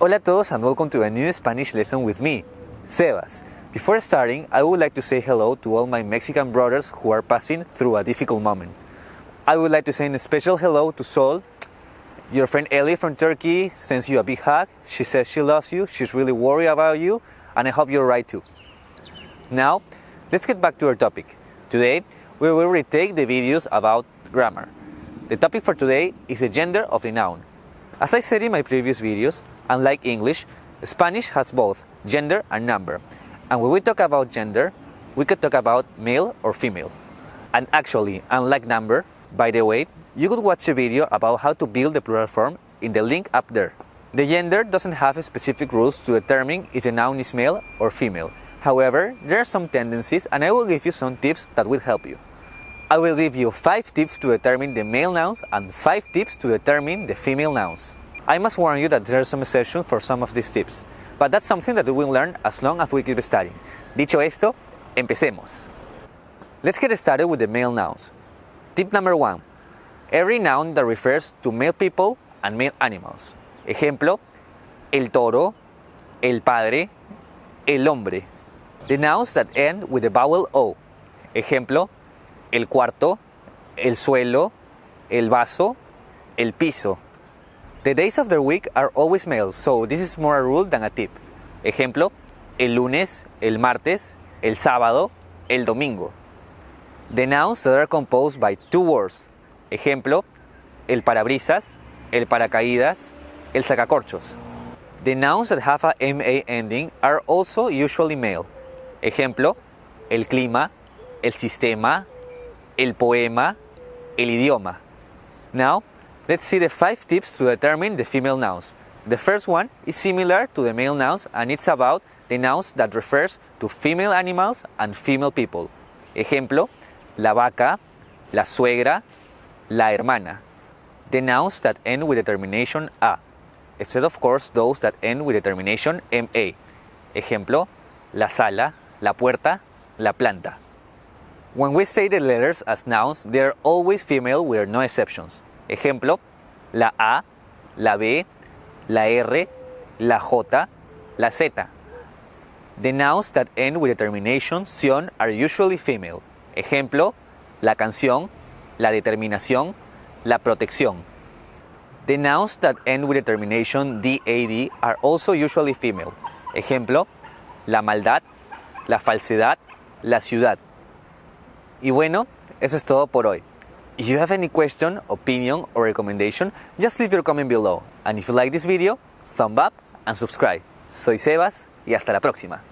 Hola a todos and welcome to a new Spanish lesson with me, Sebas. Before starting, I would like to say hello to all my Mexican brothers who are passing through a difficult moment. I would like to send a special hello to Sol. Your friend Ellie from Turkey sends you a big hug. She says she loves you, she's really worried about you, and I hope you're right too. Now, let's get back to our topic. Today, we will retake the videos about grammar. The topic for today is the gender of the noun. As I said in my previous videos, unlike English, Spanish has both gender and number. And when we talk about gender, we could talk about male or female. And actually, unlike number, by the way, you could watch a video about how to build the plural form in the link up there. The gender doesn't have specific rules to determine if the noun is male or female. However, there are some tendencies and I will give you some tips that will help you. I will give you 5 tips to determine the male nouns and 5 tips to determine the female nouns. I must warn you that there are some exceptions for some of these tips, but that's something that we will learn as long as we keep studying. Dicho esto, empecemos. Let's get started with the male nouns. Tip number 1. Every noun that refers to male people and male animals. Ejemplo, el toro, el padre, el hombre. The nouns that end with the vowel O. Ejemplo, el cuarto, el suelo, el vaso, el piso. The days of the week are always male, so this is more a rule than a tip. Ejemplo, el lunes, el martes, el sábado, el domingo. The nouns that are composed by two words. Ejemplo, el parabrisas, el paracaídas, el sacacorchos. The nouns that have a MA ending are also usually male. Ejemplo, el clima, el sistema, el poema, el idioma. Now, let's see the five tips to determine the female nouns. The first one is similar to the male nouns and it's about the nouns that refers to female animals and female people. Ejemplo, la vaca, la suegra, la hermana. The nouns that end with the termination a, except of course those that end with the termination ma. Ejemplo, la sala, la puerta, la planta. When we say the letters as nouns, they are always female with no exceptions. Ejemplo, la A, la B, la R, la J, la Z. The nouns that end with the termination are usually female. Ejemplo, la canción, la determinación, la protección. The nouns that end with the termination DAD are also usually female. Ejemplo, la maldad, la falsedad, la ciudad. Y bueno, eso es todo por hoy. If you have any question, opinion or recommendation, just leave your comment below. And if you like this video, thumb up and subscribe. Soy Sebas y hasta la próxima.